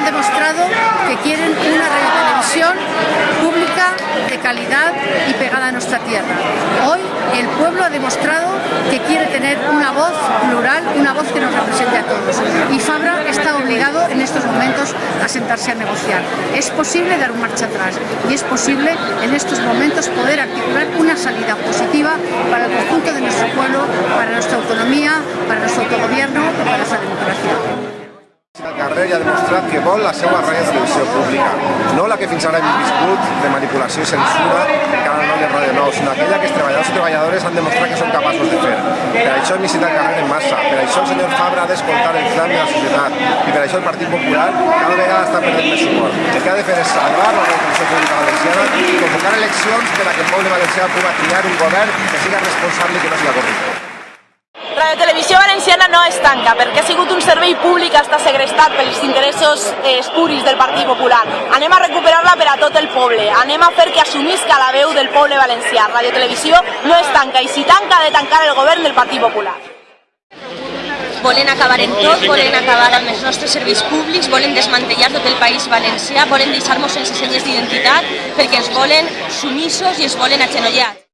han demostrado que quieren una radiotelevisión pública de calidad y pegada a nuestra tierra. Hoy el pueblo ha demostrado que quiere tener una voz plural, una voz que nos represente a todos. Y Fabra está obligado en estos momentos a sentarse a negociar. Es posible dar un marcha atrás y es posible en estos momentos poder articular una salida positiva para el conjunto de Carrer ja ha demostrat que vol la seva ràdio televisió pública, no la que fins ara hem viscut de manipulació i censura que ara no ha Ràdio Nou, sinó aquella que els treballadors i treballadores han demostrat que són capaços de fer. Per això hem el carrer en massa, per això el senyor Fabra ha d'escoltar el clam de la societat i per això el Partit Popular cada vegada està perdent més suport. El que ha de fer és salvar la televisió pública valenciana i convocar eleccions per a que el poble valencià pugui triar un govern que siga responsable i que no siga corrupte. Radio Televisió Valenciana no es tanca perquè ha sigut un servei públic està segrestat pels interessos eh, espuris del Partit Popular. Anem a recuperar-la per a tot el poble. Anem a fer que assumisca la veu del poble valencià. Radio Televisió no es tanca i si tanca ha de tancar el govern del Partit Popular. volen acabar en tot, volen acabar amb els nostres serveis públics, volen desmantellar tot el país valencià, volen deixar-nos sense senyes d'identitat perquè ens volen sumissos i ens volen agenollats.